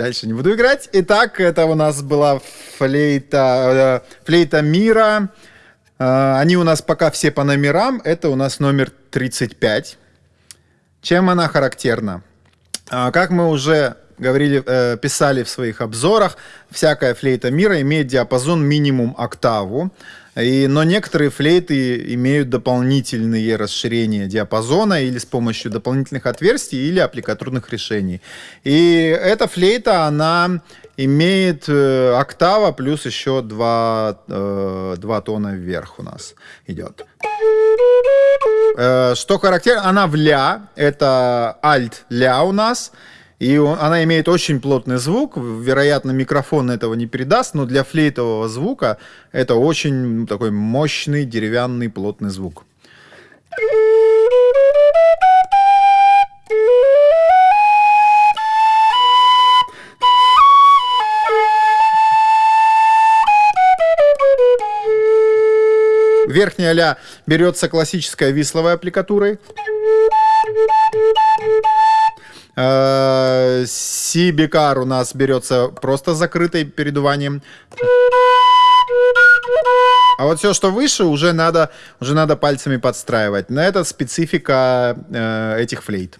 дальше не буду играть. Итак, это у нас была флейта, э, флейта мира. Э, они у нас пока все по номерам. Это у нас номер 35. Чем она характерна? А, как мы уже говорили, э, писали в своих обзорах, всякая флейта мира имеет диапазон минимум октаву. И, но некоторые флейты имеют дополнительные расширения диапазона или с помощью дополнительных отверстий или аппликатурных решений. И эта флейта, она имеет э, октава плюс еще два, э, два тона вверх у нас идет. Э, что характерно, она в ля, это альт ля у нас. И он, она имеет очень плотный звук. Вероятно, микрофон этого не передаст, но для флейтового звука это очень такой мощный деревянный плотный звук. Верхняя ля берется классической висловой аппликатурой. Си-бикар у нас берется просто закрытой передуванием. А вот все, что выше, уже надо, уже надо пальцами подстраивать. На это специфика э, этих флейт.